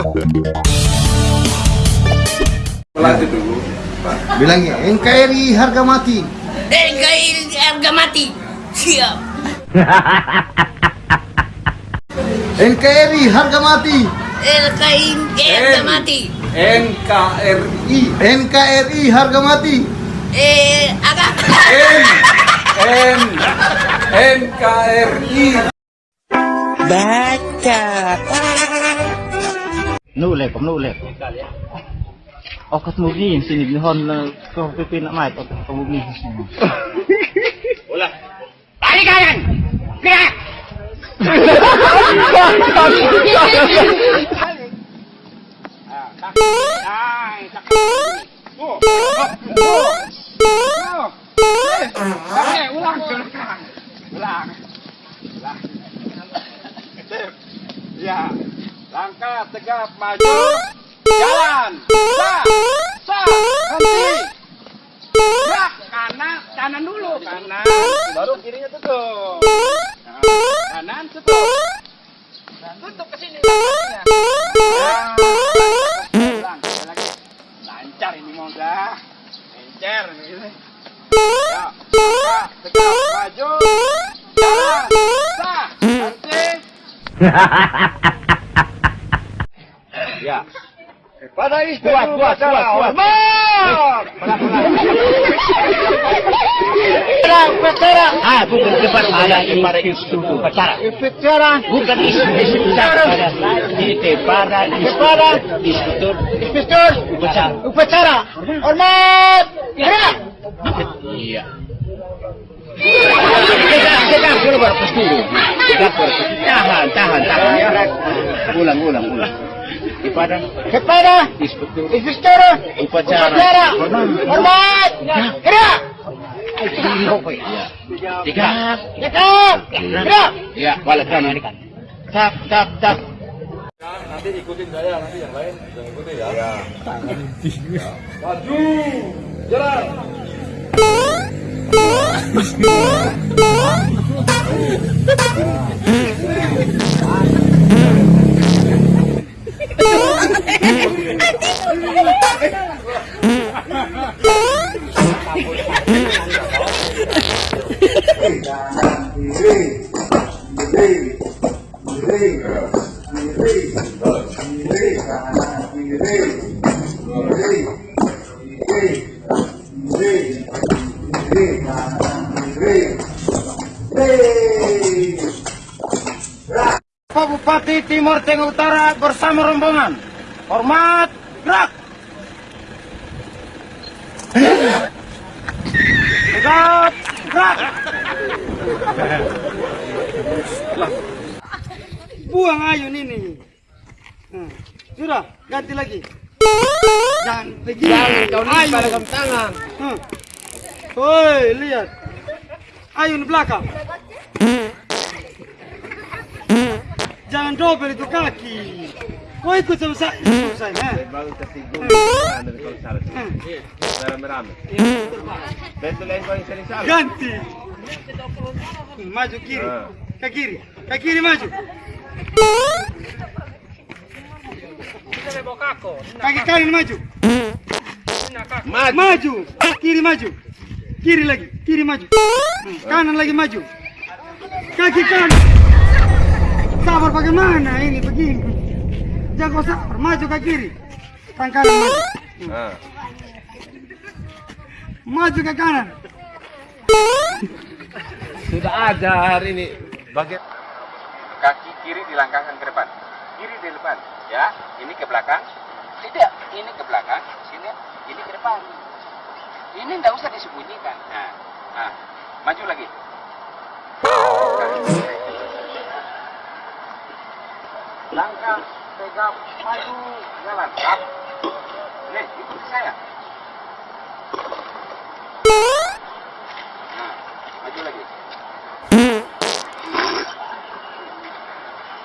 bilang dulu. NKRI harga mati. NKRI harga mati. Siap. NKRI harga mati. NKRI harga mati. NKRI. NKRI harga mati. Eh, agak. N N NKRI. Baca. นู่เล็ผมนู่เล็กออกกระมุกนี่สินิบฮอนก็ไปปีนละไม่ตอกกระมุกนี่โอ้ละไปกันกระอย่า Langkah tegap maju. Jalan. Sah. Sah. Henti. Gerak kanan, kanan dulu. Kanan. Baru kirinya tutup. Nah, kanan tutup. Tutup ke sini. Ulang, sekali lagi. Lancar. Ya. Pada istri kuat, kuat, kuat, kuat. Ah, bukan cepat ada isu upacara. Upacara bukan isu isu upacara. Ini para para inspektur inspektur upacara. Upacara. Hormat. Gerak. Iya. Berpus. Tahan, tahan, tahan. Ulang, ulang, ulang. Kepada kepada inspektur inspektur upacara. Upacara. Hormat. Gerak. Ya. Tiga. Tegak. Gerak. Ya, balik kanan. Tap, tap, tap. Nanti ikutin saya, nanti yang lain jangan ikutin ya. Ya. Maju, jalan. Bupati Timur Tengah Utara bersama rombongan. Hormat, gerak. Tegap, gerak. Buang ayun ini. Nah, sudah, ganti lagi. Jangan begini. Jangan kau pada tangan. Hmm. Woi, lihat. Ayun belakang. Jangan double itu kaki. Tersinggung Hmm. salah. Hmm. Betul yang kau. Ganti. Hmm, Maju kiri. Ah. Ke kiri. Ke kiri maju. Kaki kanan maju. Maju. Kiri maju. Kiri lagi. Kiri maju. Hmm, Kanan lagi maju. Kaki kanan. Sabar bagaimana ini begini. Jangan kau sabar. Maju ke kiri. Tangan kanan maju. Nah. Maju ke kanan. Sudah ada hari ini. Bagian kaki kiri dilangkahkan ke depan. Kiri di depan, ya. Ini ke belakang. Tidak, ini ke belakang. Sini, ini ke depan. Ini tidak usah disembunyikan. Nah, nah, maju lagi. Langkah, tegap, maju, jalan. Up. Nih, ikuti saya. Nah, maju lagi.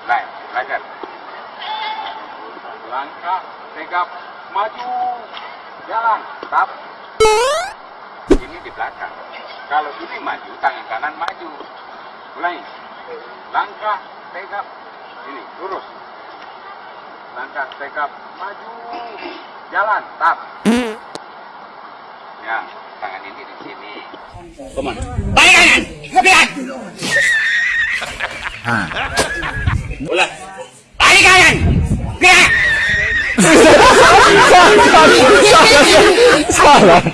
Lain, lanjut. Langkah, tegap, maju, jalan, tap. Ini di belakang. Kalau ini maju, tangan kanan maju. Ulangi. Langkah, tegap, ini lurus. Langkah, tegap, maju, jalan, tap. Ya, tangan ini di sini. Ke mana? Balik kanan. Balik kanan. Gerak. Salah.